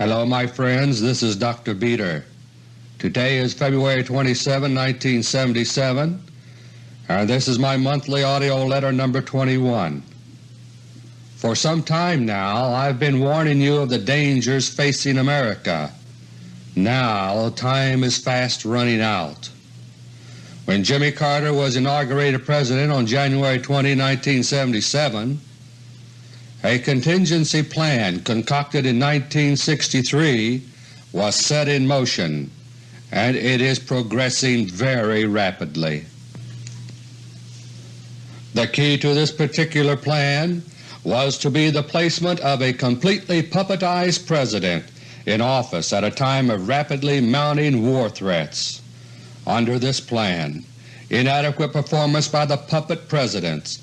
Hello my friends, this is Dr. Beter. Today is February 27, 1977, and this is my monthly AUDIO LETTER No. 21. For some time now I've been warning you of the dangers facing America. Now time is fast running out. When Jimmy Carter was inaugurated President on January 20, 1977, a contingency plan concocted in 1963 was set in motion, and it is progressing very rapidly. The key to this particular plan was to be the placement of a completely puppetized President in office at a time of rapidly mounting war threats. Under this plan, inadequate performance by the puppet Presidents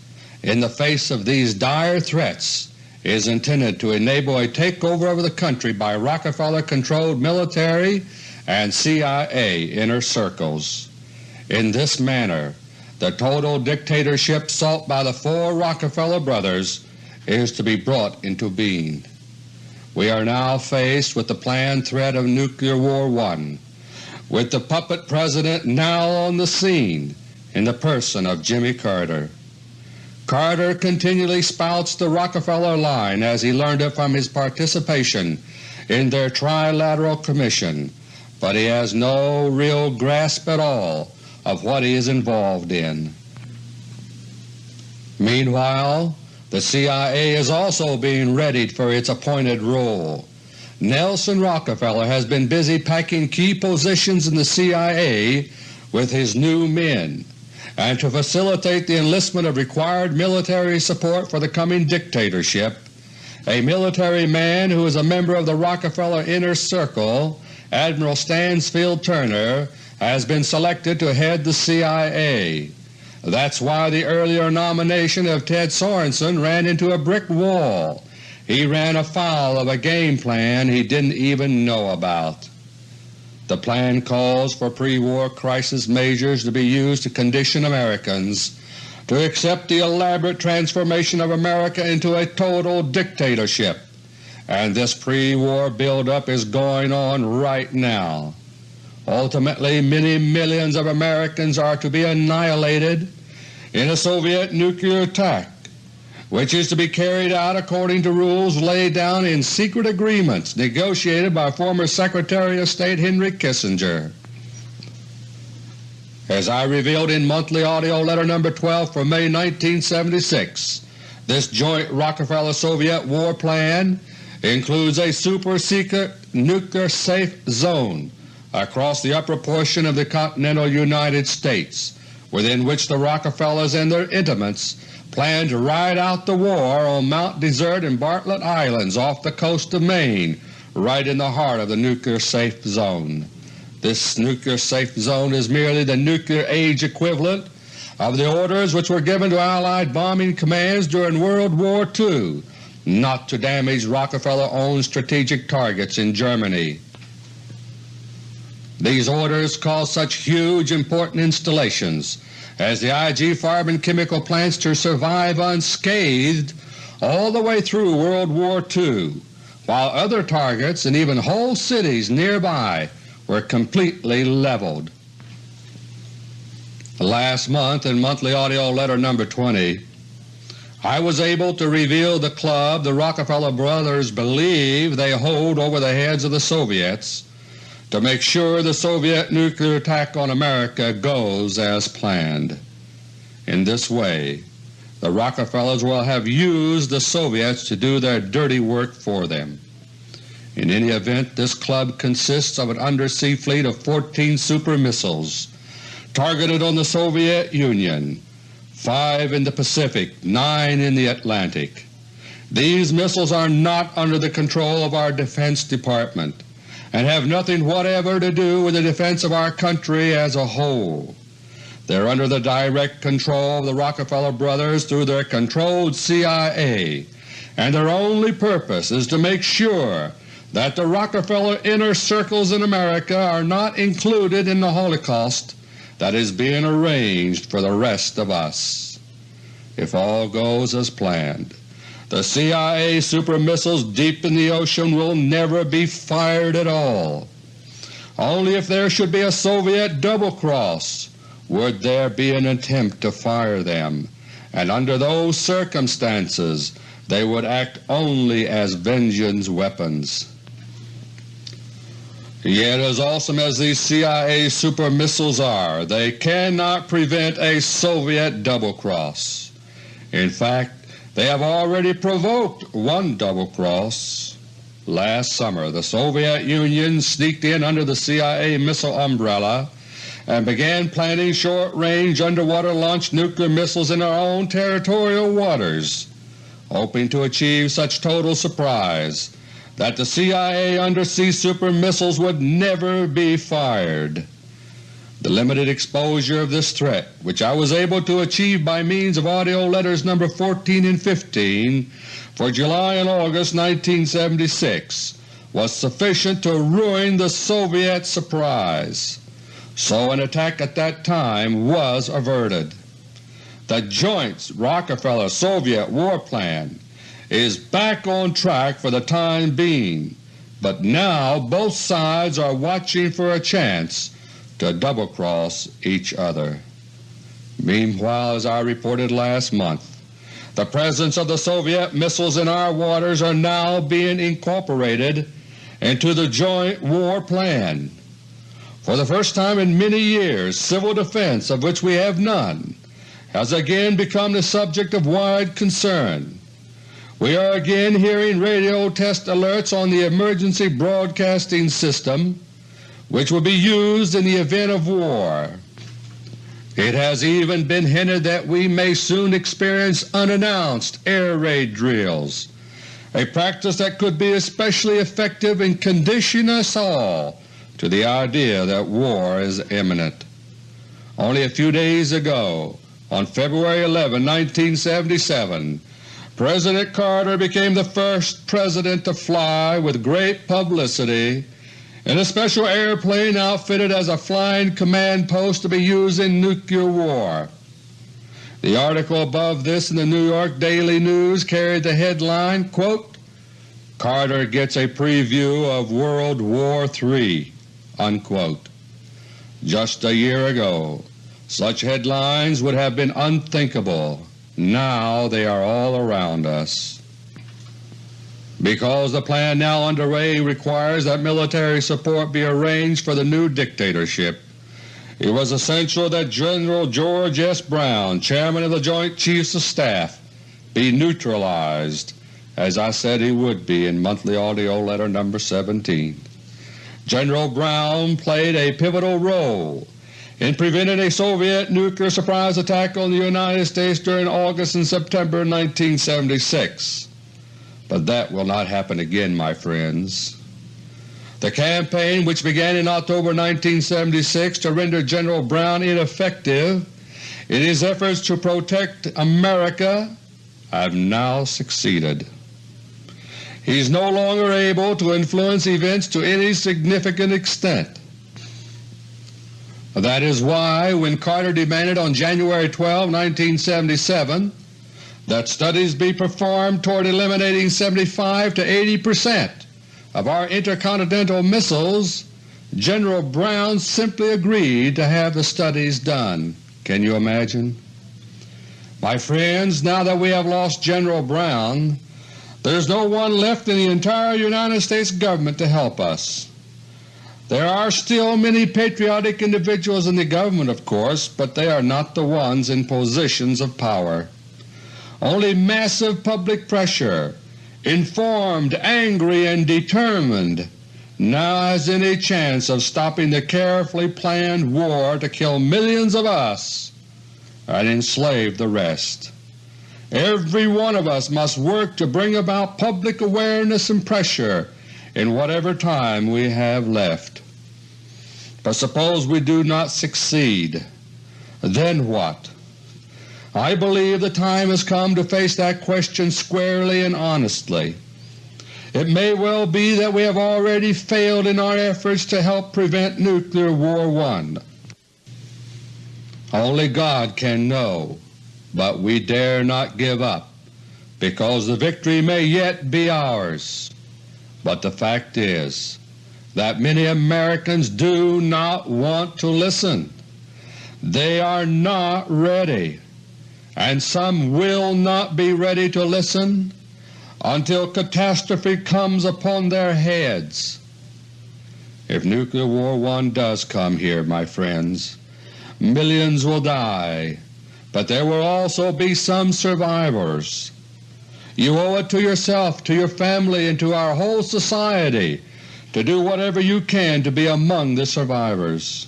in the face of these dire threats is intended to enable a takeover of the country by Rockefeller-controlled military and CIA inner circles. In this manner, the total dictatorship sought by the four Rockefeller brothers is to be brought into being. We are now faced with the planned threat of Nuclear War I, with the puppet President now on the scene in the person of Jimmy Carter. Carter continually spouts the Rockefeller line as he learned it from his participation in their Trilateral Commission, but he has no real grasp at all of what he is involved in. Meanwhile, the CIA is also being readied for its appointed role. Nelson Rockefeller has been busy packing key positions in the CIA with his new men and to facilitate the enlistment of required military support for the coming dictatorship, a military man who is a member of the Rockefeller Inner Circle, Admiral Stansfield Turner, has been selected to head the CIA. That's why the earlier nomination of Ted Sorensen ran into a brick wall. He ran afoul of a game plan he didn't even know about. The plan calls for pre-war crisis measures to be used to condition Americans to accept the elaborate transformation of America into a total dictatorship, and this pre-war buildup is going on right now. Ultimately many millions of Americans are to be annihilated in a Soviet nuclear attack which is to be carried out according to rules laid down in secret agreements negotiated by former Secretary of State Henry Kissinger. As I revealed in Monthly AUDIO LETTER No. 12 for May 1976, this joint Rockefeller-Soviet war plan includes a super-secret nuclear safe zone across the upper portion of the continental United States, within which the Rockefellers and their intimates plan to ride out the war on Mount Desert and Bartlett Islands off the coast of Maine, right in the heart of the nuclear safe zone. This nuclear safe zone is merely the nuclear age equivalent of the orders which were given to Allied bombing commands during World War II not to damage Rockefeller-owned strategic targets in Germany. These orders caused such huge important installations as the IG Farben chemical plants to survive unscathed all the way through World War II, while other targets and even whole cities nearby were completely leveled. Last month in Monthly AUDIO LETTER No. 20, I was able to reveal the club the Rockefeller brothers believe they hold over the heads of the Soviets to make sure the Soviet nuclear attack on America goes as planned. In this way, the Rockefellers will have used the Soviets to do their dirty work for them. In any event, this club consists of an undersea fleet of 14 super missiles targeted on the Soviet Union, 5 in the Pacific, 9 in the Atlantic. These missiles are not under the control of our Defense Department and have nothing whatever to do with the defense of our country as a whole. They are under the direct control of the Rockefeller brothers through their controlled CIA, and their only purpose is to make sure that the Rockefeller inner circles in America are not included in the Holocaust that is being arranged for the rest of us. If all goes as planned, the CIA super missiles deep in the ocean will never be fired at all. Only if there should be a Soviet double-cross would there be an attempt to fire them, and under those circumstances they would act only as vengeance weapons. Yet as awesome as these CIA super missiles are, they cannot prevent a Soviet double-cross. In fact, they have already provoked one double-cross. Last summer the Soviet Union sneaked in under the CIA missile umbrella and began planting short-range underwater-launched nuclear missiles in our own territorial waters, hoping to achieve such total surprise that the CIA undersea super missiles would never be fired. The limited exposure of this threat, which I was able to achieve by means of AUDIO LETTERS No. 14 and 15 for July and August 1976, was sufficient to ruin the Soviet surprise, so an attack at that time was averted. The joint Rockefeller-Soviet war plan is back on track for the time being, but now both sides are watching for a chance to double-cross each other. Meanwhile, as I reported last month, the presence of the Soviet missiles in our waters are now being incorporated into the joint war plan. For the first time in many years, civil defense, of which we have none, has again become the subject of wide concern. We are again hearing radio test alerts on the emergency broadcasting system which will be used in the event of war. It has even been hinted that we may soon experience unannounced air raid drills, a practice that could be especially effective in conditioning us all to the idea that war is imminent. Only a few days ago, on February 11, 1977, President Carter became the first President to fly with great publicity in a special airplane outfitted as a flying command post to be used in nuclear war. The article above this in the New York Daily News carried the headline, quote, Carter gets a preview of World War III. Unquote. Just a year ago such headlines would have been unthinkable now they are all around us. Because the plan now underway requires that military support be arranged for the new dictatorship, it was essential that General George S. Brown, Chairman of the Joint Chiefs of Staff, be neutralized, as I said he would be in Monthly AUDIO Letter No. 17. General Brown played a pivotal role in preventing a Soviet nuclear surprise attack on the United States during August and September 1976. But that will not happen again, my friends. The campaign which began in October 1976 to render General Brown ineffective in his efforts to protect America have now succeeded. He is no longer able to influence events to any significant extent. That is why when Carter demanded on January 12, 1977 that studies be performed toward eliminating 75 to 80 percent of our intercontinental missiles, General Brown simply agreed to have the studies done. Can you imagine? My friends, now that we have lost General Brown, there is no one left in the entire United States Government to help us. There are still many patriotic individuals in the government, of course, but they are not the ones in positions of power. Only massive public pressure, informed, angry, and determined, now has any chance of stopping the carefully planned war to kill millions of us and enslave the rest. Every one of us must work to bring about public awareness and pressure in whatever time we have left. But suppose we do not succeed, then what? I believe the time has come to face that question squarely and honestly. It may well be that we have already failed in our efforts to help prevent Nuclear War I. Only God can know, but we dare not give up because the victory may yet be ours. But the fact is that many Americans do not want to listen. They are not ready, and some will not be ready to listen until catastrophe comes upon their heads. If Nuclear War One does come here, my friends, millions will die, but there will also be some survivors. You owe it to yourself, to your family, and to our whole society to do whatever you can to be among the survivors.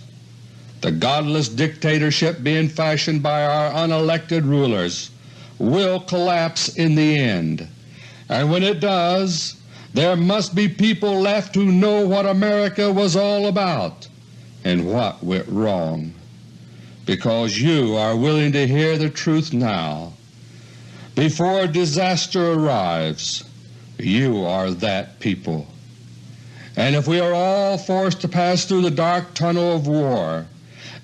The godless dictatorship being fashioned by our unelected rulers will collapse in the end, and when it does there must be people left who know what America was all about and what went wrong, because you are willing to hear the truth now. Before disaster arrives, you are that people. And if we are all forced to pass through the dark tunnel of war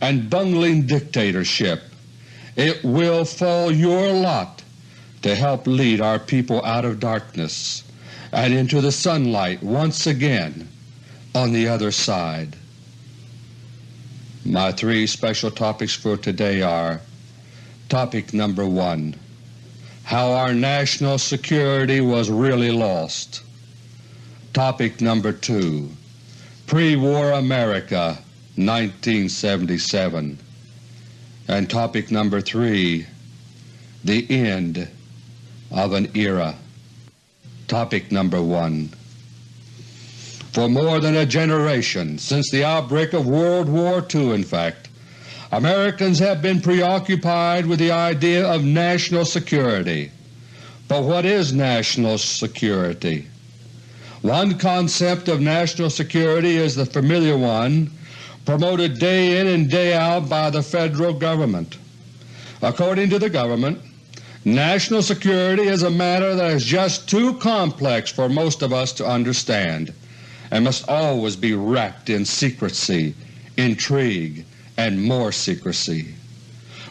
and bungling dictatorship, it will fall your lot to help lead our people out of darkness and into the sunlight once again on the other side. My three special topics for today are Topic number 1 How our national security was really lost. Topic number 2 Pre-War America 1977 and Topic number 3 The End of an Era Topic number 1 For more than a generation, since the outbreak of World War II in fact, Americans have been preoccupied with the idea of national security. But what is national security? One concept of national security is the familiar one promoted day in and day out by the Federal Government. According to the Government, National security is a matter that is just too complex for most of us to understand and must always be wrapped in secrecy, intrigue, and more secrecy.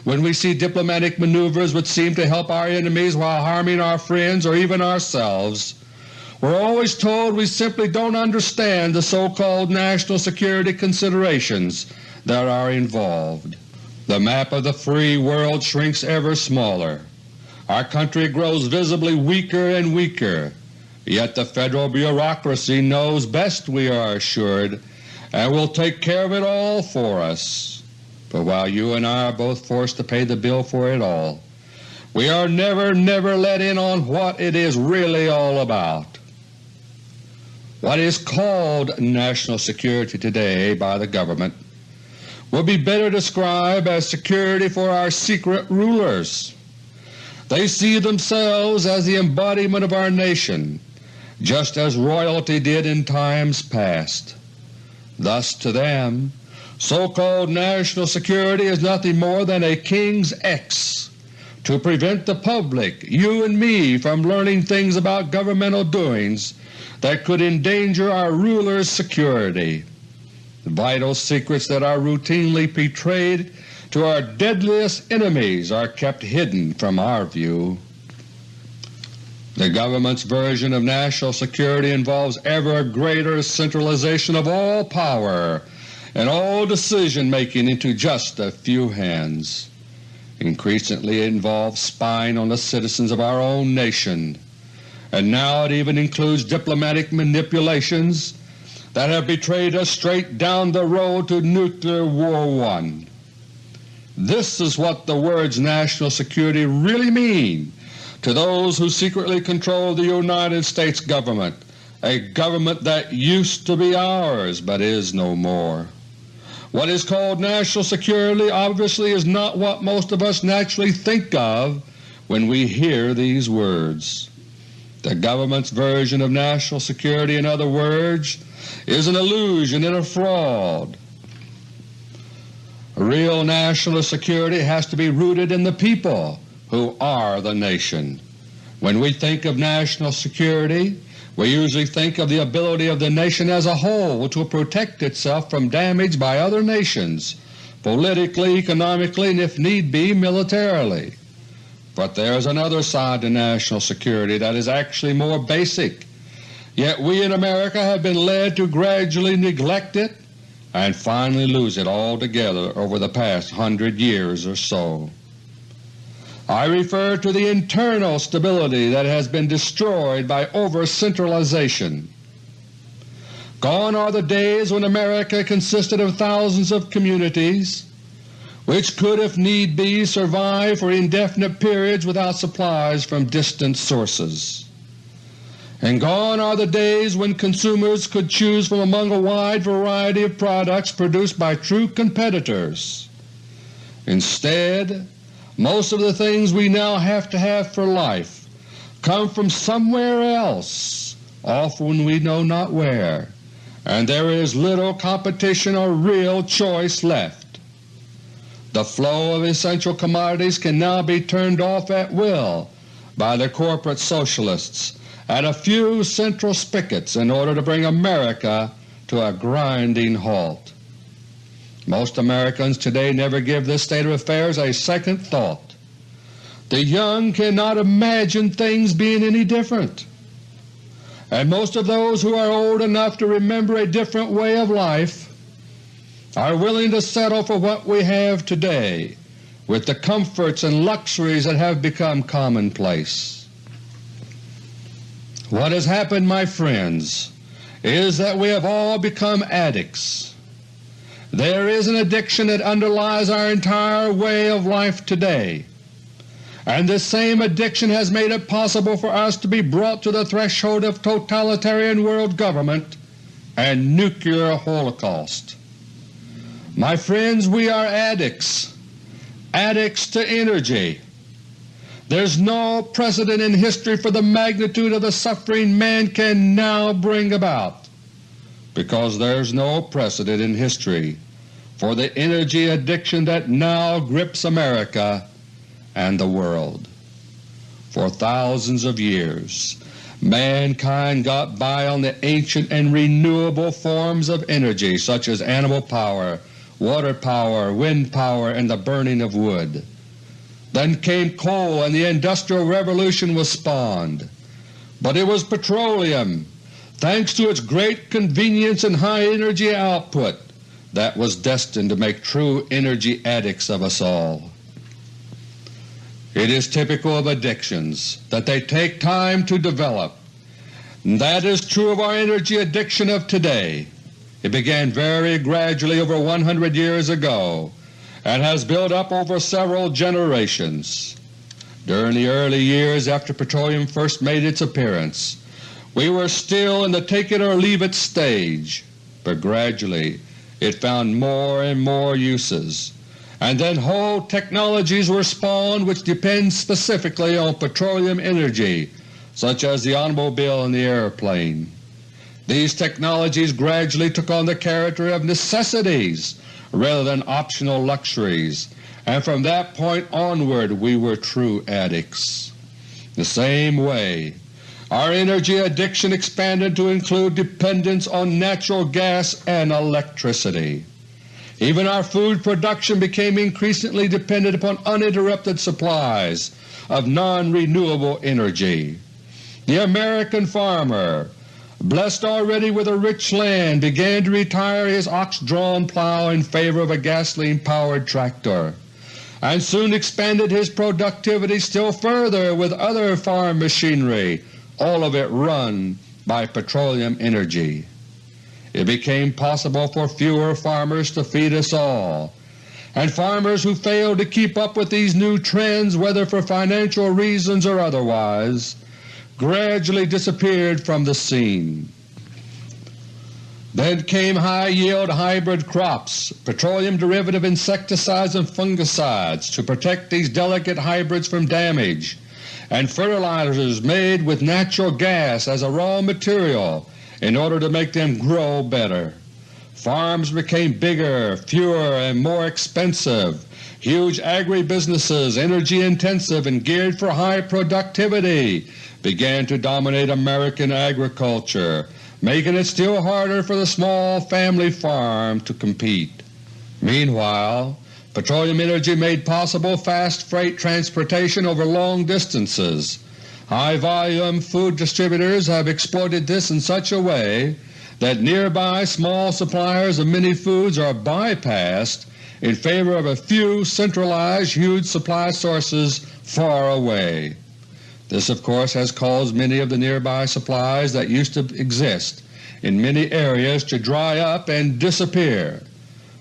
When we see diplomatic maneuvers which seem to help our enemies while harming our friends or even ourselves, we're always told we simply don't understand the so-called national security considerations that are involved. The map of the free world shrinks ever smaller. Our country grows visibly weaker and weaker, yet the Federal bureaucracy knows best we are assured and will take care of it all for us. But while you and I are both forced to pay the bill for it all, we are never, never let in on what it is really all about. What is called national security today by the government will be better described as security for our secret rulers. They see themselves as the embodiment of our nation, just as royalty did in times past. Thus to them, so-called national security is nothing more than a King's X to prevent the public, you and me, from learning things about governmental doings that could endanger our rulers' security. Vital secrets that are routinely betrayed to our deadliest enemies are kept hidden from our view. The government's version of national security involves ever greater centralization of all power and all decision-making into just a few hands. Increasingly it involves spying on the citizens of our own nation, and now it even includes diplomatic manipulations that have betrayed us straight down the road to Nuclear War One. This is what the words national security really mean to those who secretly control the United States government, a government that used to be ours but is no more. What is called national security obviously is not what most of us naturally think of when we hear these words. The government's version of national security, in other words, is an illusion and a fraud. Real national security has to be rooted in the people who are the nation. When we think of national security, we usually think of the ability of the nation as a whole to protect itself from damage by other nations, politically, economically, and if need be militarily. But there is another side to national security that is actually more basic, yet we in America have been led to gradually neglect it and finally lose it altogether over the past hundred years or so. I refer to the internal stability that has been destroyed by over-centralization. Gone are the days when America consisted of thousands of communities which could if need be survive for indefinite periods without supplies from distant sources. And gone are the days when consumers could choose from among a wide variety of products produced by true competitors. Instead, most of the things we now have to have for life come from somewhere else, often we know not where, and there is little competition or real choice left. The flow of essential commodities can now be turned off at will by the corporate socialists at a few central spigots in order to bring America to a grinding halt. Most Americans today never give this state of affairs a second thought. The young cannot imagine things being any different, and most of those who are old enough to remember a different way of life are willing to settle for what we have today with the comforts and luxuries that have become commonplace. What has happened, my friends, is that we have all become addicts. There is an addiction that underlies our entire way of life today, and this same addiction has made it possible for us to be brought to the threshold of totalitarian world government and nuclear holocaust. My friends, we are addicts, addicts to energy, there's no precedent in history for the magnitude of the suffering man can now bring about, because there's no precedent in history for the energy addiction that now grips America and the world. For thousands of years mankind got by on the ancient and renewable forms of energy such as animal power, water power, wind power, and the burning of wood. Then came coal and the Industrial Revolution was spawned. But it was petroleum, thanks to its great convenience and high energy output, that was destined to make true energy addicts of us all. It is typical of addictions that they take time to develop. That is true of our energy addiction of today. It began very gradually over 100 years ago and has built up over several generations. During the early years after petroleum first made its appearance, we were still in the take-it-or-leave-it stage, but gradually it found more and more uses, and then whole technologies were spawned which depend specifically on petroleum energy, such as the automobile and the airplane. These technologies gradually took on the character of necessities rather than optional luxuries, and from that point onward we were true addicts. The same way, our energy addiction expanded to include dependence on natural gas and electricity. Even our food production became increasingly dependent upon uninterrupted supplies of non-renewable energy. The American farmer blessed already with a rich land, began to retire his ox-drawn plow in favor of a gasoline-powered tractor, and soon expanded his productivity still further with other farm machinery, all of it run by petroleum energy. It became possible for fewer farmers to feed us all, and farmers who failed to keep up with these new trends whether for financial reasons or otherwise gradually disappeared from the scene. Then came high-yield hybrid crops, petroleum derivative insecticides and fungicides to protect these delicate hybrids from damage, and fertilizers made with natural gas as a raw material in order to make them grow better. Farms became bigger, fewer, and more expensive. Huge agribusinesses, energy-intensive and geared for high productivity, began to dominate American agriculture, making it still harder for the small family farm to compete. Meanwhile, Petroleum energy made possible fast freight transportation over long distances. High-volume food distributors have exploited this in such a way that nearby small suppliers of many foods are bypassed in favor of a few centralized huge supply sources far away. This of course has caused many of the nearby supplies that used to exist in many areas to dry up and disappear.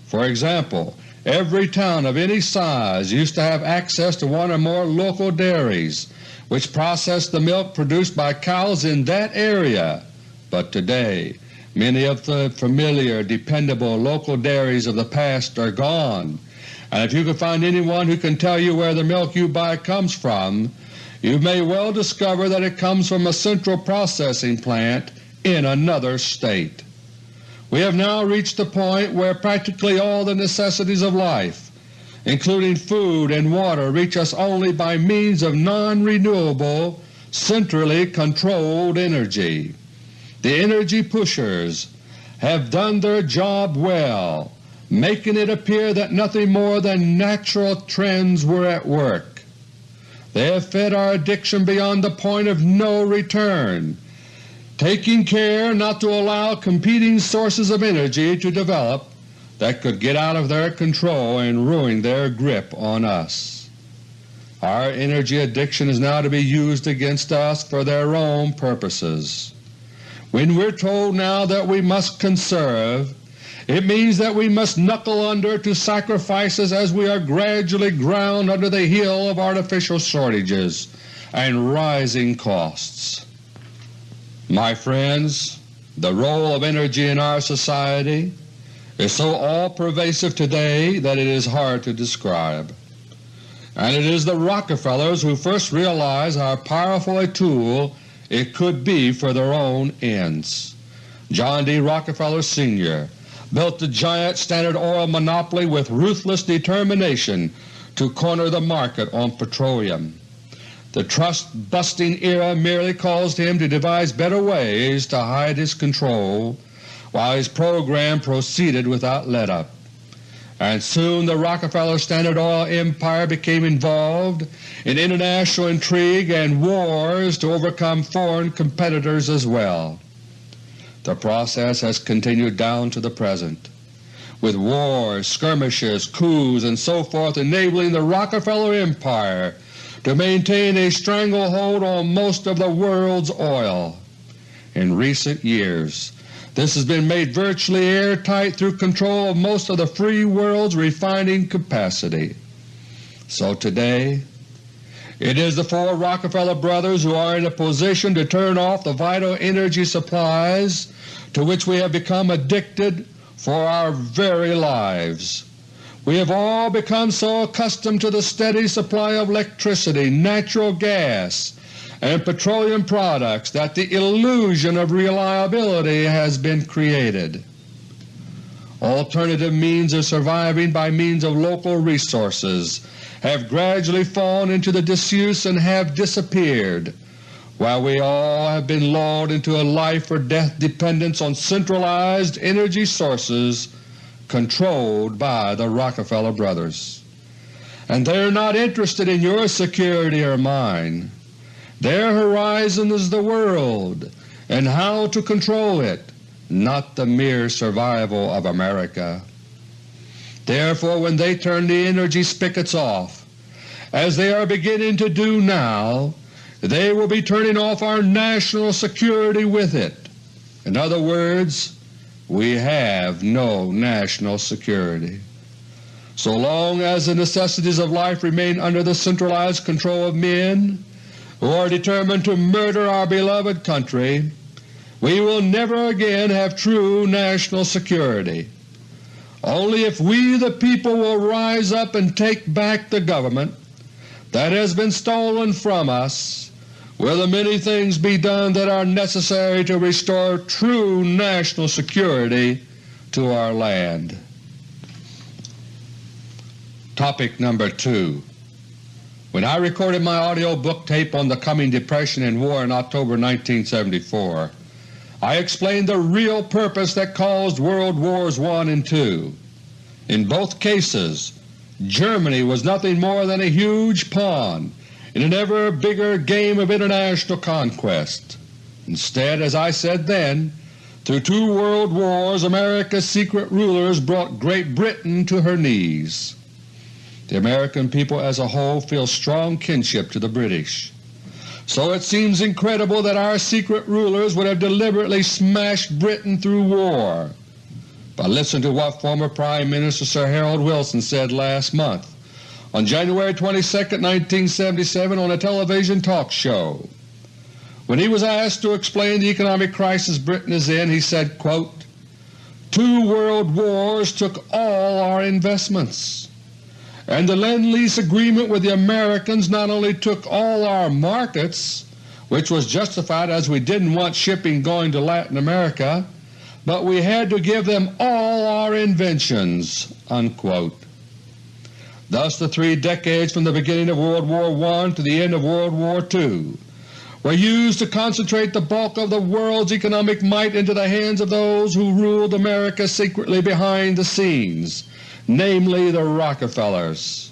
For example, Every town of any size used to have access to one or more local dairies which processed the milk produced by cows in that area, but today many of the familiar, dependable local dairies of the past are gone, and if you can find anyone who can tell you where the milk you buy comes from, you may well discover that it comes from a central processing plant in another state. We have now reached the point where practically all the necessities of life, including food and water, reach us only by means of non-renewable, centrally controlled energy. The energy pushers have done their job well, making it appear that nothing more than natural trends were at work. They have fed our addiction beyond the point of no return, taking care not to allow competing sources of energy to develop that could get out of their control and ruin their grip on us. Our energy addiction is now to be used against us for their own purposes. When we're told now that we must conserve, it means that we must knuckle under to sacrifices as we are gradually ground under the heel of artificial shortages and rising costs. My friends, the role of energy in our society is so all-pervasive today that it is hard to describe. And it is the Rockefellers who first realized how powerful a tool it could be for their own ends. John D. Rockefeller Sr. built the giant Standard Oil monopoly with ruthless determination to corner the market on petroleum. The trust-busting era merely caused him to devise better ways to hide his control while his program proceeded without let-up. And soon the Rockefeller Standard Oil empire became involved in international intrigue and wars to overcome foreign competitors as well. The process has continued down to the present, with wars, skirmishes, coups, and so forth enabling the Rockefeller empire to maintain a stranglehold on most of the world's oil. In recent years this has been made virtually airtight through control of most of the free world's refining capacity. So today it is the four Rockefeller brothers who are in a position to turn off the vital energy supplies to which we have become addicted for our very lives. We have all become so accustomed to the steady supply of electricity, natural gas, and petroleum products that the illusion of reliability has been created. Alternative means of surviving by means of local resources have gradually fallen into the disuse and have disappeared, while we all have been lulled into a life-or-death dependence on centralized energy sources controlled by the Rockefeller brothers. And they're not interested in your security or mine. Their horizon is the world and how to control it, not the mere survival of America. Therefore when they turn the energy spigots off, as they are beginning to do now, they will be turning off our national security with it. In other words, we have no national security. So long as the necessities of life remain under the centralized control of men who are determined to murder our beloved country, we will never again have true national security. Only if we the people will rise up and take back the government that has been stolen from us will the many things be done that are necessary to restore true national security to our land. Topic number 2 When I recorded my audio book tape on the coming Depression and War in October 1974, I explained the real purpose that caused World Wars I and II. In both cases Germany was nothing more than a huge pawn in an ever bigger game of international conquest. Instead, as I said then, through two world wars America's secret rulers brought Great Britain to her knees. The American people as a whole feel strong kinship to the British. So it seems incredible that our secret rulers would have deliberately smashed Britain through war. But listen to what former Prime Minister Sir Harold Wilson said last month on January 22, 1977 on a television talk show. When he was asked to explain the economic crisis Britain is in, he said, quote, Two world wars took all our investments, and the Lend-Lease agreement with the Americans not only took all our markets, which was justified as we didn't want shipping going to Latin America, but we had to give them all our inventions." Unquote. Thus the three decades from the beginning of World War I to the end of World War II were used to concentrate the bulk of the world's economic might into the hands of those who ruled America secretly behind the scenes, namely the Rockefellers.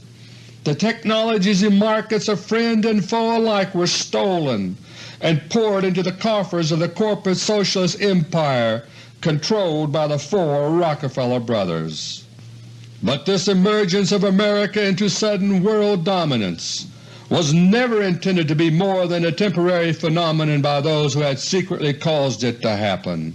The technologies and markets of friend and foe alike were stolen and poured into the coffers of the corporate socialist empire controlled by the four Rockefeller brothers. But this emergence of America into sudden world dominance was never intended to be more than a temporary phenomenon by those who had secretly caused it to happen.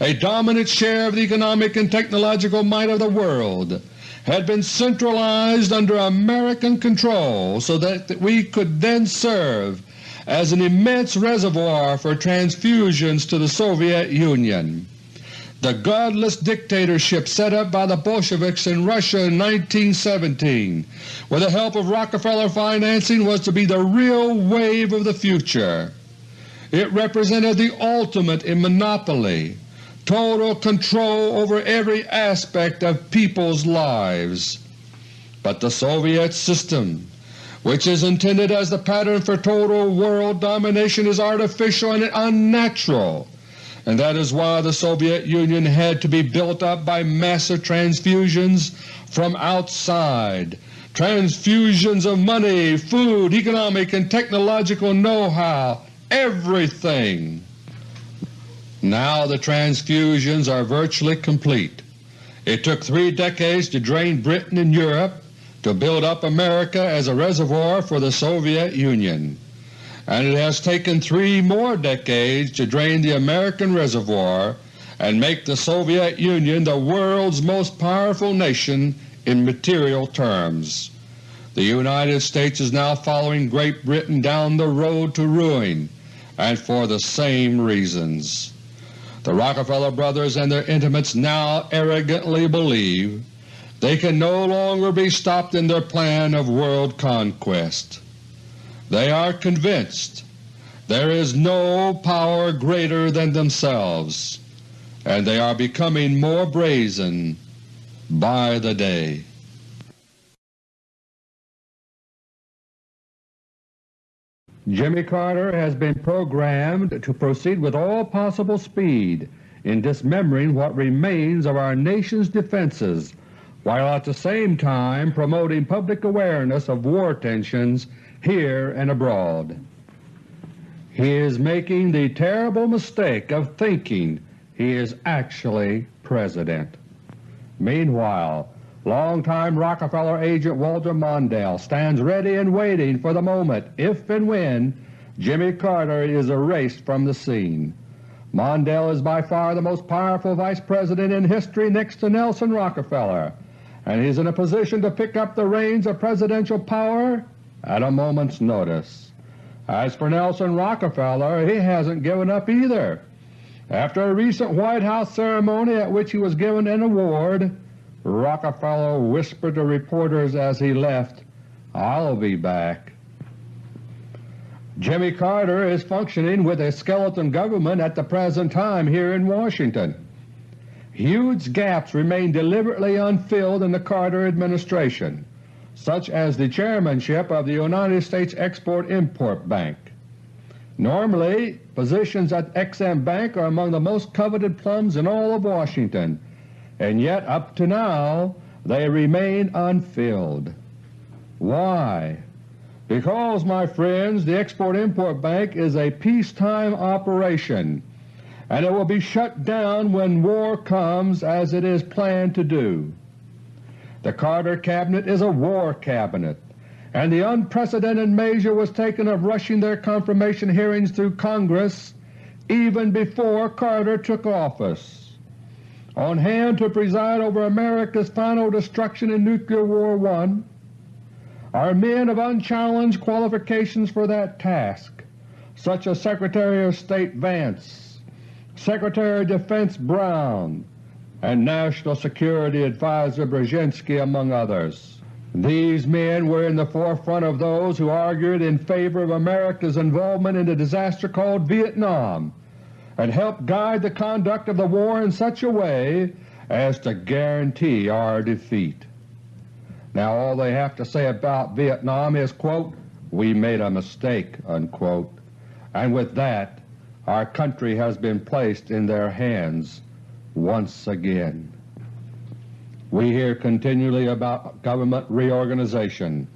A dominant share of the economic and technological might of the world had been centralized under American control so that we could then serve as an immense reservoir for transfusions to the Soviet Union. The godless dictatorship set up by the Bolsheviks in Russia in 1917 with the help of Rockefeller financing was to be the real wave of the future. It represented the ultimate in monopoly, total control over every aspect of people's lives. But the Soviet system, which is intended as the pattern for total world domination, is artificial and unnatural and that is why the Soviet Union had to be built up by massive transfusions from outside, transfusions of money, food, economic and technological know-how, everything. Now the transfusions are virtually complete. It took three decades to drain Britain and Europe to build up America as a reservoir for the Soviet Union and it has taken three more decades to drain the American reservoir and make the Soviet Union the world's most powerful nation in material terms. The United States is now following Great Britain down the road to ruin, and for the same reasons. The Rockefeller brothers and their intimates now arrogantly believe they can no longer be stopped in their plan of world conquest. They are convinced there is no power greater than themselves, and they are becoming more brazen by the day. Jimmy Carter has been programmed to proceed with all possible speed in dismembering what remains of our nation's defenses while at the same time promoting public awareness of war tensions here and abroad. He is making the terrible mistake of thinking he is actually President. Meanwhile, longtime Rockefeller agent Walter Mondale stands ready and waiting for the moment if and when Jimmy Carter is erased from the scene. Mondale is by far the most powerful Vice President in history next to Nelson Rockefeller, and he is in a position to pick up the reins of presidential power at a moment's notice. As for Nelson Rockefeller, he hasn't given up either. After a recent White House ceremony at which he was given an award, Rockefeller whispered to reporters as he left, I'll be back. Jimmy Carter is functioning with a skeleton government at the present time here in Washington. Huge gaps remain deliberately unfilled in the Carter administration such as the chairmanship of the United States Export-Import Bank. Normally, positions at Ex-Im Bank are among the most coveted plums in all of Washington, and yet up to now they remain unfilled. Why? Because, my friends, the Export-Import Bank is a peacetime operation and it will be shut down when war comes as it is planned to do. The Carter Cabinet is a war cabinet, and the unprecedented measure was taken of rushing their confirmation hearings through Congress even before Carter took office. On hand to preside over America's final destruction in Nuclear War I are men of unchallenged qualifications for that task, such as Secretary of State Vance, Secretary of Defense Brown, and National Security Advisor Brzezinski among others. These men were in the forefront of those who argued in favor of America's involvement in the disaster called Vietnam and helped guide the conduct of the war in such a way as to guarantee our defeat. Now all they have to say about Vietnam is, quote, we made a mistake, unquote. and with that our country has been placed in their hands once again. We hear continually about government reorganization,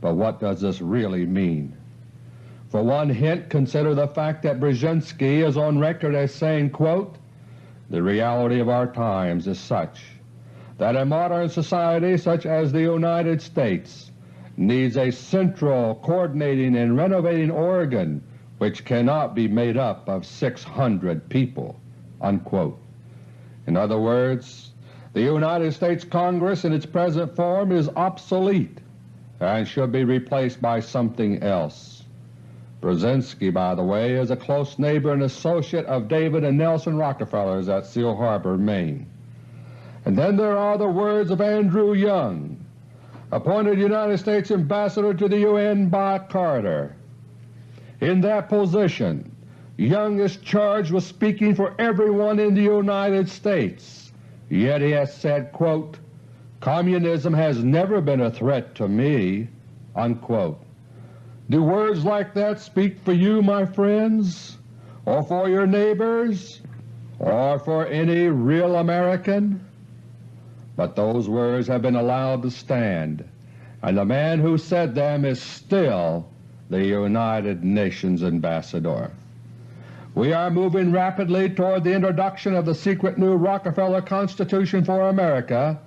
but what does this really mean? For one hint, consider the fact that Brzezinski is on record as saying, quote, The reality of our times is such that a modern society such as the United States needs a central, coordinating, and renovating organ which cannot be made up of 600 people." Unquote. In other words, the United States Congress in its present form is obsolete and should be replaced by something else. Brzezinski, by the way, is a close neighbor and associate of David and Nelson Rockefellers at Seal Harbor, Maine. And then there are the words of Andrew Young, appointed United States Ambassador to the UN by Carter. In that position, Young is charged with speaking for everyone in the United States, yet he has said, quote, Communism has never been a threat to me. Unquote. Do words like that speak for you, my friends, or for your neighbors, or for any real American? But those words have been allowed to stand, and the man who said them is still the United Nations Ambassador. We are moving rapidly toward the introduction of the secret new Rockefeller Constitution for America,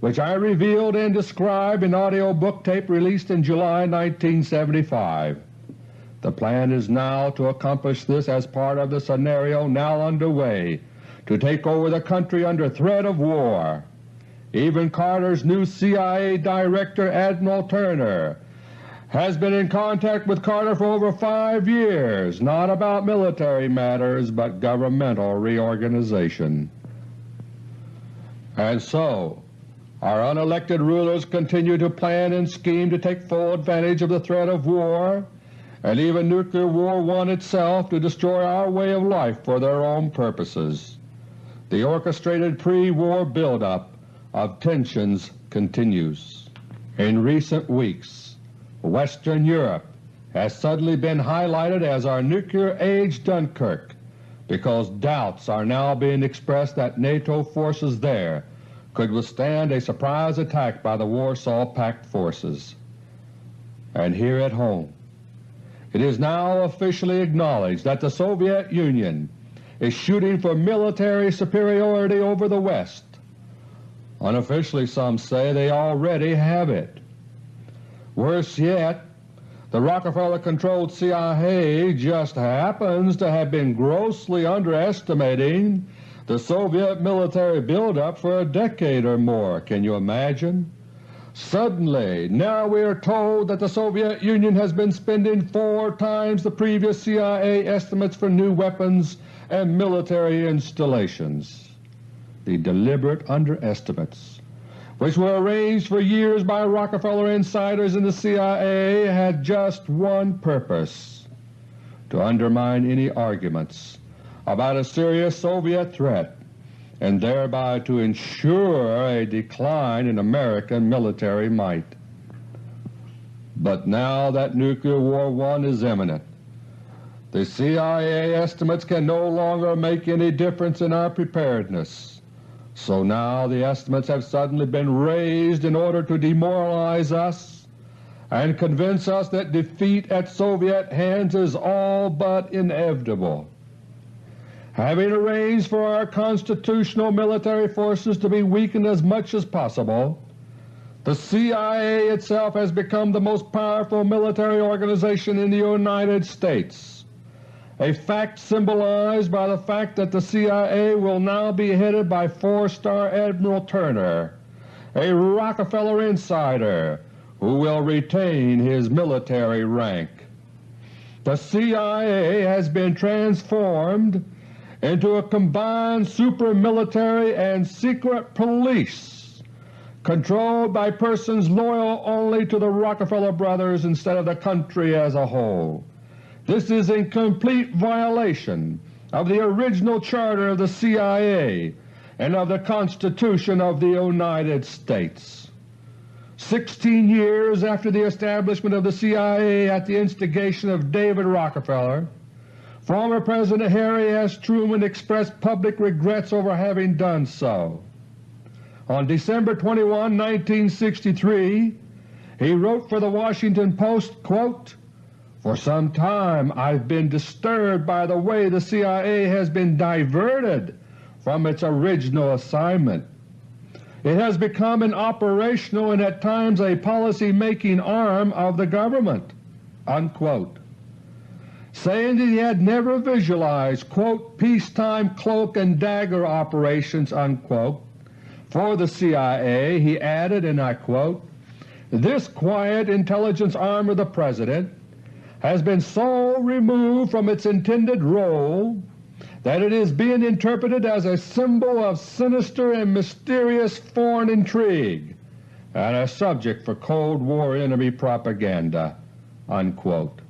which I revealed and described in audio book tape released in July 1975. The plan is now to accomplish this as part of the scenario now underway to take over the country under threat of war. Even Carter's new CIA Director Admiral Turner has been in contact with Carter for over five years, not about military matters but governmental reorganization. And so our unelected rulers continue to plan and scheme to take full advantage of the threat of war and even Nuclear War one itself to destroy our way of life for their own purposes. The orchestrated pre-war buildup of tensions continues. In recent weeks Western Europe has suddenly been highlighted as our nuclear-age Dunkirk because doubts are now being expressed that NATO forces there could withstand a surprise attack by the Warsaw Pact forces. And here at home, it is now officially acknowledged that the Soviet Union is shooting for military superiority over the West. Unofficially some say they already have it. Worse yet, the Rockefeller-controlled CIA just happens to have been grossly underestimating the Soviet military buildup for a decade or more. Can you imagine? Suddenly, now we are told that the Soviet Union has been spending four times the previous CIA estimates for new weapons and military installations. The deliberate underestimates which were arranged for years by Rockefeller insiders in the CIA, had just one purpose to undermine any arguments about a serious Soviet threat and thereby to ensure a decline in American military might. But now that Nuclear War I is imminent, the CIA estimates can no longer make any difference in our preparedness So now the estimates have suddenly been raised in order to demoralize us and convince us that defeat at Soviet hands is all but inevitable. Having arranged for our constitutional military forces to be weakened as much as possible, the CIA itself has become the most powerful military organization in the United States, a fact symbolized by the fact that the CIA will now be headed by four-star Admiral Turner, a Rockefeller insider who will retain his military rank. The CIA has been transformed into a combined super-military and secret police controlled by persons loyal only to the Rockefeller brothers instead of the country as a whole. This is in complete violation of the original charter of the CIA and of the Constitution of the United States. Sixteen years after the establishment of the CIA at the instigation of David Rockefeller, former President Harry S. Truman expressed public regrets over having done so. On December 21, 1963, he wrote for the Washington Post, quote, For some time I've been disturbed by the way the CIA has been diverted from its original assignment. It has become an operational and at times a policy-making arm of the government." Unquote. Saying that he had never visualized quote, peacetime cloak and dagger operations unquote, for the CIA, he added, and I quote, This quiet intelligence arm of the President has been so removed from its intended role that it is being interpreted as a symbol of sinister and mysterious foreign intrigue and a subject for Cold War enemy propaganda." Unquote.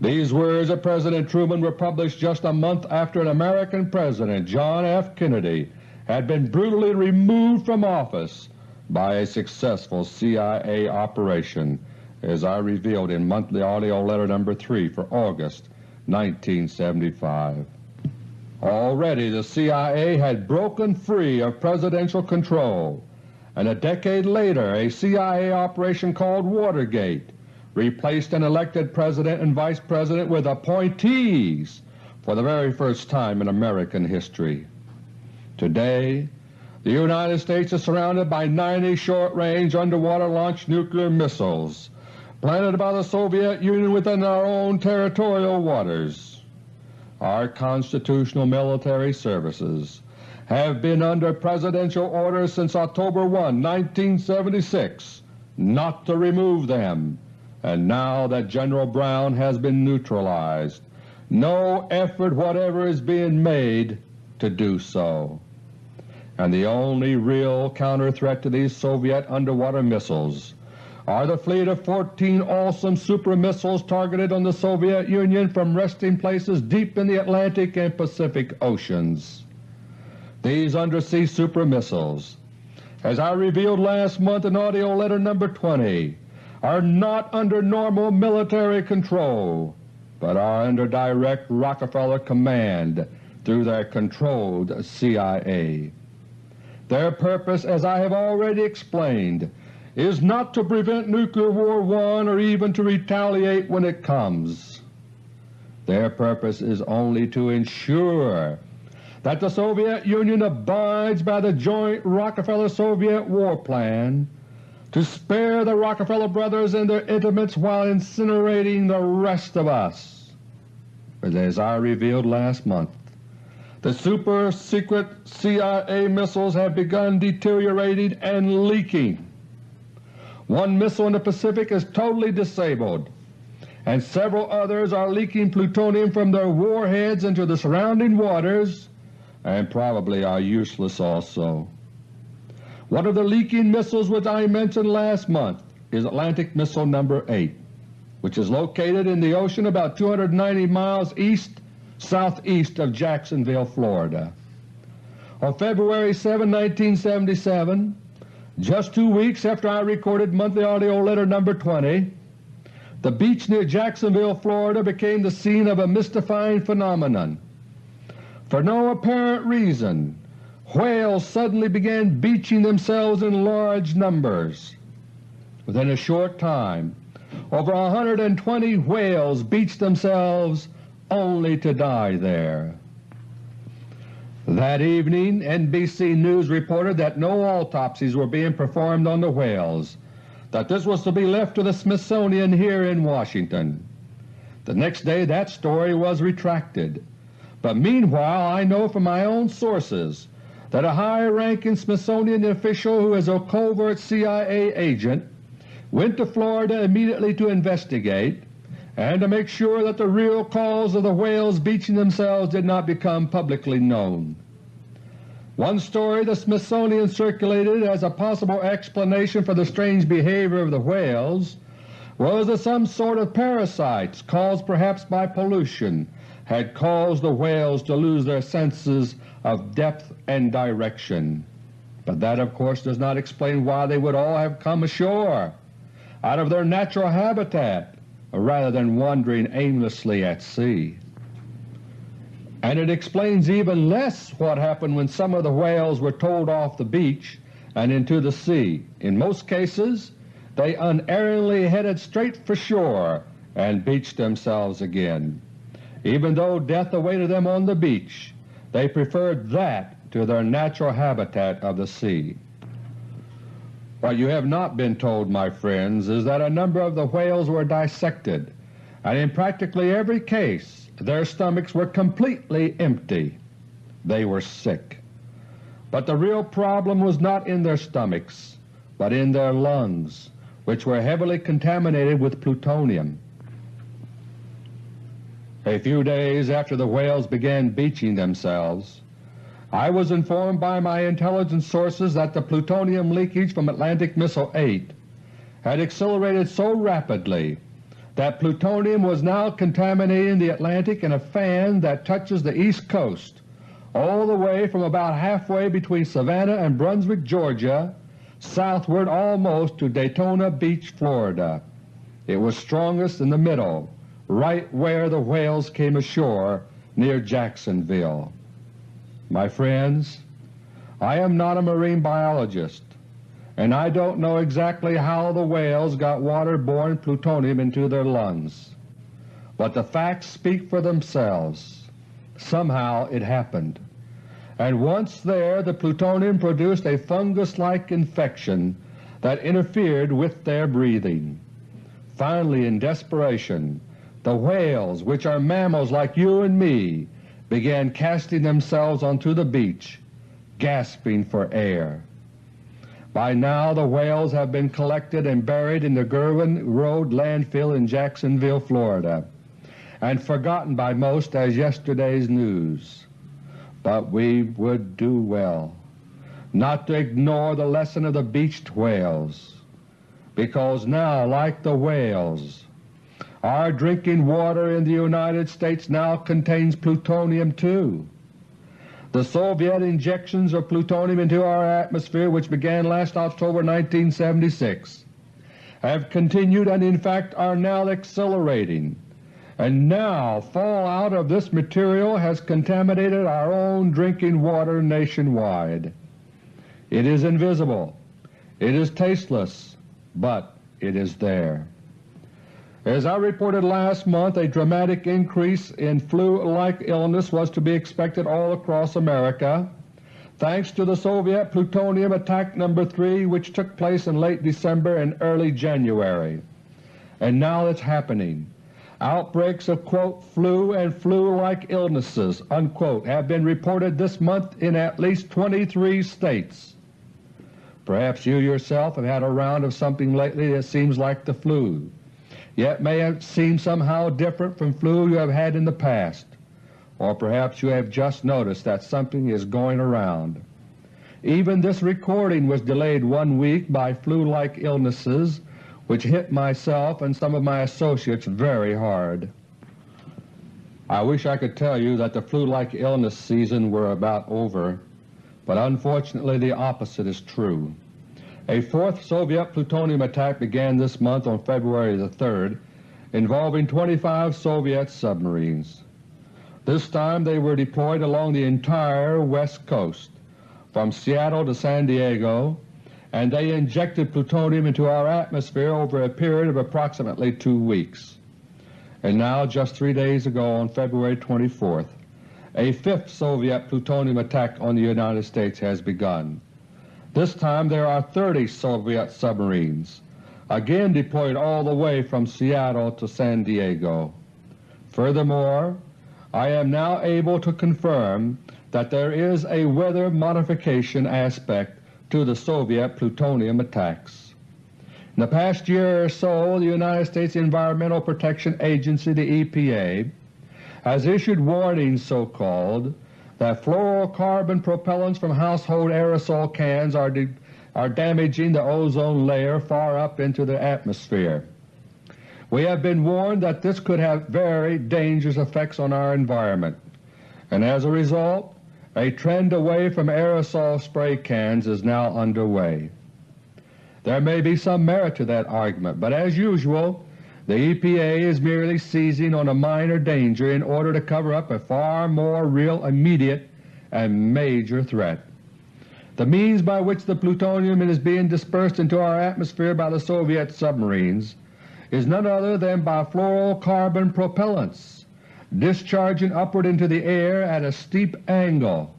These words of President Truman were published just a month after an American President, John F. Kennedy, had been brutally removed from office by a successful CIA operation, as I revealed in monthly AUDIO LETTER No. 3 for August 1975. Already the CIA had broken free of Presidential control, and a decade later a CIA operation called Watergate replaced an elected President and Vice President with appointees for the very first time in American history. Today the United States is surrounded by 90 short-range underwater-launched nuclear missiles planted by the Soviet Union within our own territorial waters. Our constitutional military services have been under Presidential orders since October 1, 1976 not to remove them, and now that General Brown has been neutralized, no effort whatever is being made to do so and the only real counter-threat to these Soviet underwater missiles are the fleet of 14 awesome super missiles targeted on the Soviet Union from resting places deep in the Atlantic and Pacific Oceans. These undersea super missiles, as I revealed last month in AUDIO LETTER No. 20, are not under normal military control, but are under direct Rockefeller command through their controlled CIA. Their purpose, as I have already explained, is not to prevent Nuclear War I or even to retaliate when it comes. Their purpose is only to ensure that the Soviet Union abides by the joint Rockefeller-Soviet war plan to spare the Rockefeller brothers and their intimates while incinerating the rest of us. But as I revealed last month, the super-secret CIA missiles have begun deteriorating and leaking. One missile in the Pacific is totally disabled, and several others are leaking plutonium from their warheads into the surrounding waters and probably are useless also. One of the leaking missiles which I mentioned last month is Atlantic Missile No. 8, which is located in the ocean about 290 miles east southeast of Jacksonville, Florida. On February 7, 1977, just two weeks after I recorded monthly AUDIO LETTER No. 20, the beach near Jacksonville, Florida became the scene of a mystifying phenomenon. For no apparent reason, whales suddenly began beaching themselves in large numbers. Within a short time over 120 whales beached themselves only to die there. That evening NBC News reported that no autopsies were being performed on the whales, that this was to be left to the Smithsonian here in Washington. The next day that story was retracted, but meanwhile I know from my own sources that a high-ranking Smithsonian official who is a covert CIA agent went to Florida immediately to investigate and to make sure that the real cause of the whales beaching themselves did not become publicly known. One story the Smithsonian circulated as a possible explanation for the strange behavior of the whales was that some sort of parasites, caused perhaps by pollution, had caused the whales to lose their senses of depth and direction. But that of course does not explain why they would all have come ashore out of their natural habitat rather than wandering aimlessly at sea. And it explains even less what happened when some of the whales were towed off the beach and into the sea. In most cases they unerringly headed straight for shore and beached themselves again. Even though death awaited them on the beach, they preferred that to their natural habitat of the sea. What you have not been told, my friends, is that a number of the whales were dissected, and in practically every case their stomachs were completely empty. They were sick. But the real problem was not in their stomachs, but in their lungs, which were heavily contaminated with plutonium. A few days after the whales began beaching themselves, I was informed by my intelligence sources that the plutonium leakage from Atlantic Missile 8 had accelerated so rapidly that plutonium was now contaminating the Atlantic in a fan that touches the East Coast all the way from about halfway between Savannah and Brunswick, Georgia, southward almost to Daytona Beach, Florida. It was strongest in the middle, right where the whales came ashore near Jacksonville. My friends, I am not a marine biologist, and I don't know exactly how the whales got water-borne plutonium into their lungs, but the facts speak for themselves. Somehow it happened, and once there the plutonium produced a fungus-like infection that interfered with their breathing. Finally, in desperation, the whales, which are mammals like you and me, began casting themselves onto the beach, gasping for air. By now the whales have been collected and buried in the Girvin Road landfill in Jacksonville, Florida, and forgotten by most as yesterday's news. But we would do well not to ignore the lesson of the beached whales, because now, like the whales, our drinking water in the United States now contains plutonium too. The Soviet injections of plutonium into our atmosphere which began last October 1976 have continued and in fact are now accelerating, and now fallout of this material has contaminated our own drinking water nationwide. It is invisible, it is tasteless, but it is there. As I reported last month, a dramatic increase in flu-like illness was to be expected all across America thanks to the Soviet plutonium attack No. 3 which took place in late December and early January. And now it's happening. Outbreaks of quote, flu and flu-like illnesses unquote, have been reported this month in at least 23 states. Perhaps you yourself have had a round of something lately that seems like the flu yet may have seemed somehow different from flu you have had in the past, or perhaps you have just noticed that something is going around. Even this recording was delayed one week by flu-like illnesses which hit myself and some of my associates very hard. I wish I could tell you that the flu-like illness season were about over, but unfortunately the opposite is true. A fourth Soviet plutonium attack began this month on February the 3rd involving 25 Soviet submarines. This time they were deployed along the entire west coast, from Seattle to San Diego, and they injected plutonium into our atmosphere over a period of approximately two weeks. And now, just three days ago on February 24th, a fifth Soviet plutonium attack on the United States has begun. This time there are 30 Soviet submarines, again deployed all the way from Seattle to San Diego. Furthermore, I am now able to confirm that there is a weather modification aspect to the Soviet plutonium attacks. In the past year or so the United States Environmental Protection Agency, the EPA, has issued warnings so-called that fluorocarbon propellants from household aerosol cans are, are damaging the ozone layer far up into the atmosphere. We have been warned that this could have very dangerous effects on our environment, and as a result a trend away from aerosol spray cans is now underway. There may be some merit to that argument, but as usual the EPA is merely seizing on a minor danger in order to cover up a far more real, immediate, and major threat. The means by which the plutonium is being dispersed into our atmosphere by the Soviet submarines is none other than by fluorocarbon propellants discharging upward into the air at a steep angle.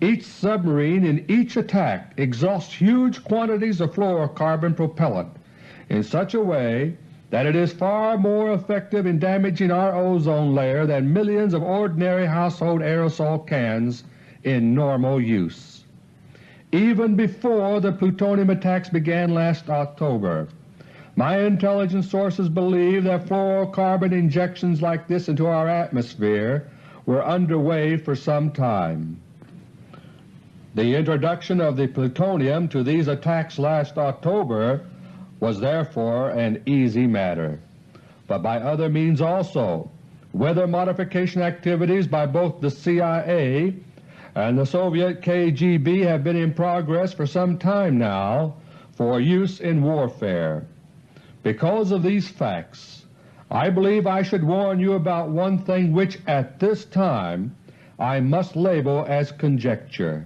Each submarine in each attack exhausts huge quantities of fluorocarbon propellant in such a way that it is far more effective in damaging our ozone layer than millions of ordinary household aerosol cans in normal use. Even before the plutonium attacks began last October, my intelligence sources believe that fluorocarbon injections like this into our atmosphere were underway for some time. The introduction of the plutonium to these attacks last October was therefore an easy matter, but by other means also. Weather modification activities by both the CIA and the Soviet KGB have been in progress for some time now for use in warfare. Because of these facts, I believe I should warn you about one thing which at this time I must label as conjecture.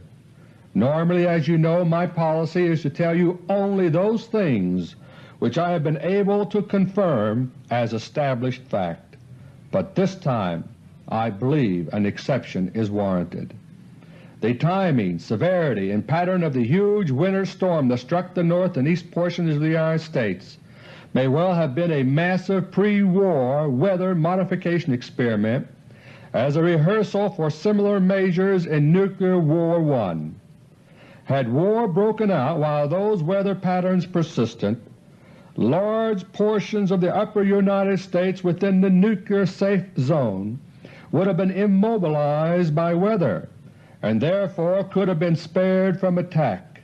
Normally, as you know, my policy is to tell you only those things which I have been able to confirm as established fact, but this time I believe an exception is warranted. The timing, severity, and pattern of the huge winter storm that struck the north and east portions of the United States may well have been a massive pre-war weather modification experiment as a rehearsal for similar measures in Nuclear War I. Had war broken out while those weather patterns persisted, large portions of the upper United States within the nuclear safe zone would have been immobilized by weather and therefore could have been spared from attack,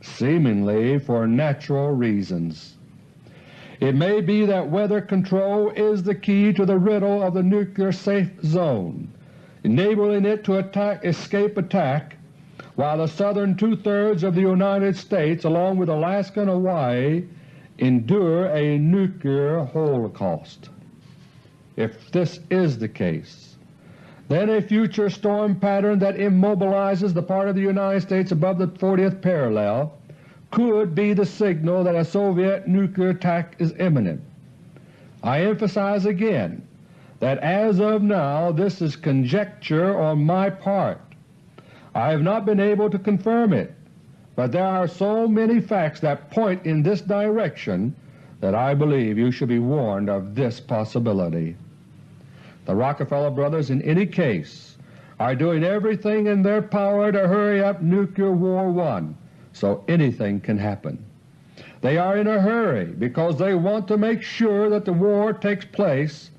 seemingly for natural reasons. It may be that weather control is the key to the riddle of the nuclear safe zone, enabling it to attack, escape attack while the southern two-thirds of the United States along with Alaska and Hawaii endure a nuclear holocaust. If this is the case, then a future storm pattern that immobilizes the part of the United States above the 40th parallel could be the signal that a Soviet nuclear attack is imminent. I emphasize again that as of now this is conjecture on my part. I have not been able to confirm it, but there are so many facts that point in this direction that I believe you should be warned of this possibility. The Rockefeller brothers in any case are doing everything in their power to hurry up Nuclear War One, so anything can happen. They are in a hurry because they want to make sure that the war takes place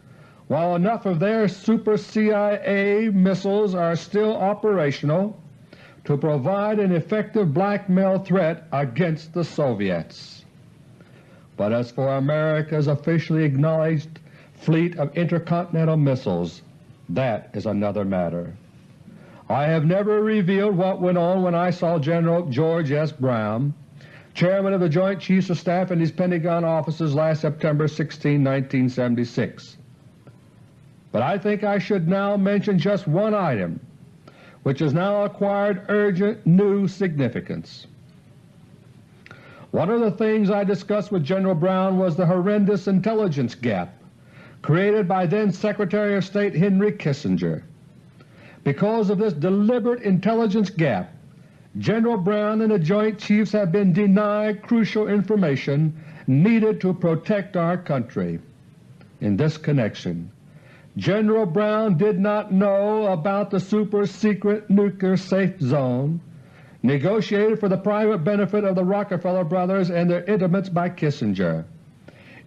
while enough of their super CIA missiles are still operational to provide an effective blackmail threat against the Soviets. But as for America's officially acknowledged fleet of intercontinental missiles, that is another matter. I have never revealed what went on when I saw General George S. Brown, Chairman of the Joint Chiefs of Staff in his Pentagon offices last September 16, 1976. But I think I should now mention just one item which has now acquired urgent new significance. One of the things I discussed with General Brown was the horrendous intelligence gap created by then Secretary of State Henry Kissinger. Because of this deliberate intelligence gap, General Brown and the Joint Chiefs have been denied crucial information needed to protect our country. In this connection, General Brown did not know about the super-secret nuclear safe zone negotiated for the private benefit of the Rockefeller brothers and their intimates by Kissinger.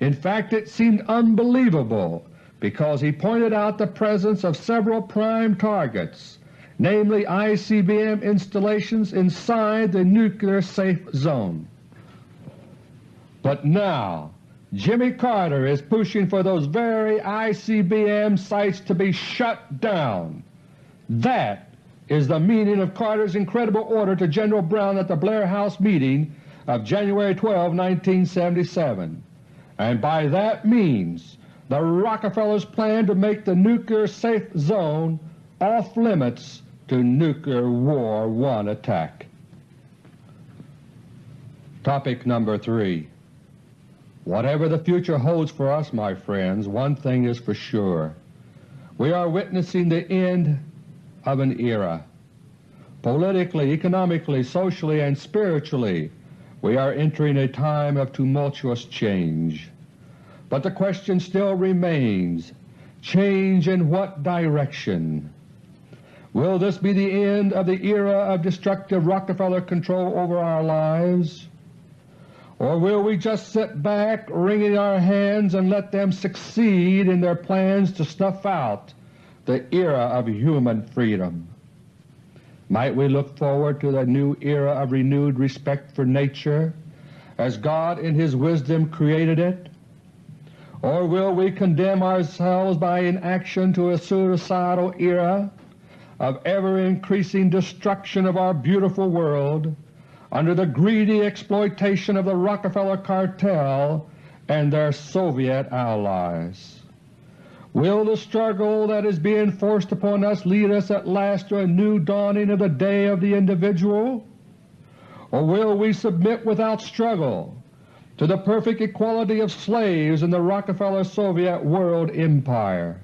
In fact, it seemed unbelievable because he pointed out the presence of several prime targets, namely ICBM installations inside the nuclear safe zone. But now Jimmy Carter is pushing for those very ICBM sites to be shut down. That is the meaning of Carter's incredible order to General Brown at the Blair House meeting of January 12, 1977 and by that means the Rockefellers plan to make the nuclear safe zone off limits to nuclear war one attack. Topic number 3 Whatever the future holds for us, my friends, one thing is for sure. We are witnessing the end of an era. Politically, economically, socially, and spiritually we are entering a time of tumultuous change. But the question still remains, change in what direction? Will this be the end of the era of destructive Rockefeller control over our lives? Or will we just sit back wringing our hands and let them succeed in their plans to snuff out the era of human freedom? Might we look forward to the new era of renewed respect for nature as God in His wisdom created it? Or will we condemn ourselves by inaction to a suicidal era of ever-increasing destruction of our beautiful world under the greedy exploitation of the Rockefeller cartel and their Soviet allies? Will the struggle that is being forced upon us lead us at last to a new dawning of the day of the individual? Or will we submit without struggle to the perfect equality of slaves in the Rockefeller-Soviet world empire?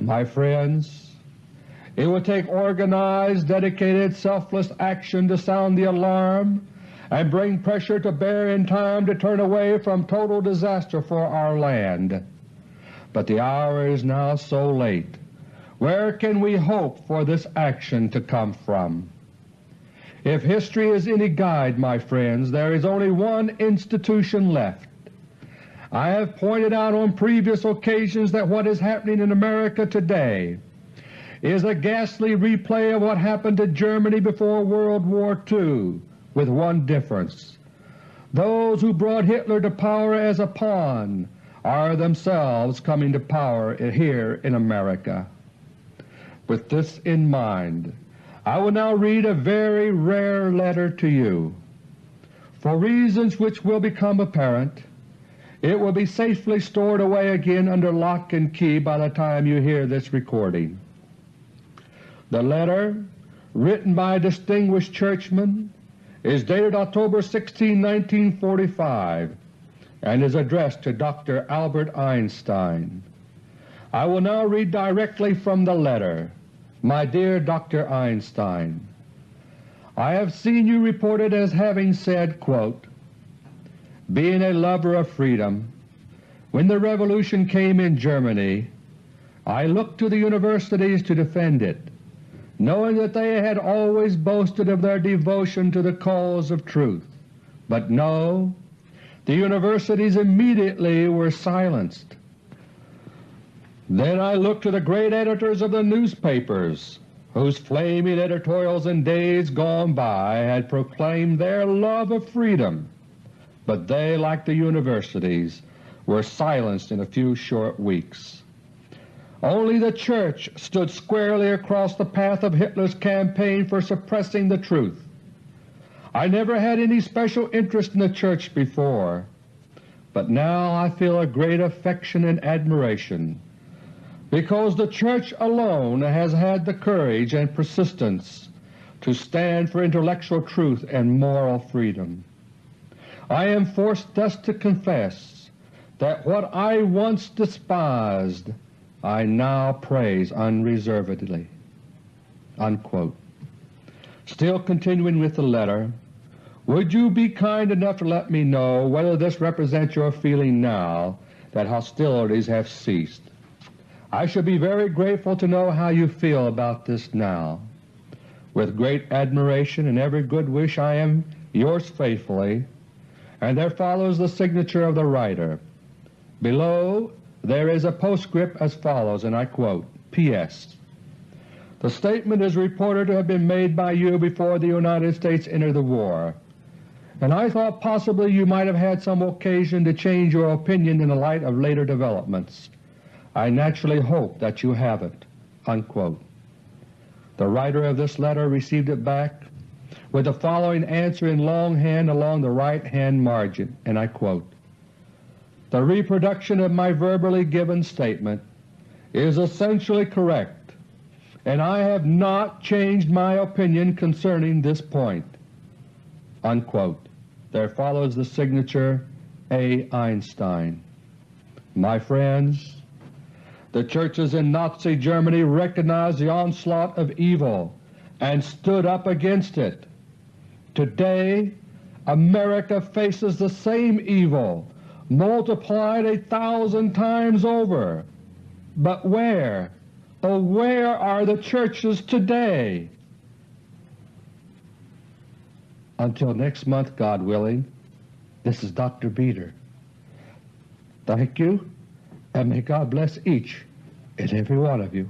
My friends, it will take organized, dedicated, selfless action to sound the alarm and bring pressure to bear in time to turn away from total disaster for our land but the hour is now so late. Where can we hope for this action to come from? If history is any guide, my friends, there is only one institution left. I have pointed out on previous occasions that what is happening in America today is a ghastly replay of what happened to Germany before World War II, with one difference. Those who brought Hitler to power as a pawn are themselves coming to power here in America. With this in mind, I will now read a very rare letter to you. For reasons which will become apparent, it will be safely stored away again under lock and key by the time you hear this recording. The letter, written by a distinguished churchman, is dated October 16, 1945 and is addressed to Dr. Albert Einstein. I will now read directly from the letter. My dear Dr. Einstein, I have seen you reported as having said, quote, Being a lover of freedom, when the revolution came in Germany, I looked to the universities to defend it, knowing that they had always boasted of their devotion to the cause of truth. But no, the universities immediately were silenced. Then I looked to the great editors of the newspapers, whose flaming editorials in days gone by had proclaimed their love of freedom, but they, like the universities, were silenced in a few short weeks. Only the Church stood squarely across the path of Hitler's campaign for suppressing the truth. I never had any special interest in the Church before, but now I feel a great affection and admiration because the Church alone has had the courage and persistence to stand for intellectual truth and moral freedom. I am forced thus to confess that what I once despised I now praise unreservedly." Unquote. Still continuing with the letter, would you be kind enough to let me know whether this represents your feeling now that hostilities have ceased? I should be very grateful to know how you feel about this now. With great admiration and every good wish I am yours faithfully, and there follows the signature of the writer. Below there is a postscript as follows, and I quote, P.S. The statement is reported to have been made by you before the United States entered the war, and I thought possibly you might have had some occasion to change your opinion in the light of later developments. I naturally hope that you haven't." Unquote. The writer of this letter received it back with the following answer in longhand along the right-hand margin, and I quote, The reproduction of my verbally given statement is essentially correct, and I have not changed my opinion concerning this point." Unquote. There follows the signature A. Einstein. My friends, the churches in Nazi Germany recognized the onslaught of evil and stood up against it. Today America faces the same evil, multiplied a thousand times over. But where, oh where are the churches today? Until next month, God willing, this is Dr. Beter. Thank you and may God bless each and every one of you.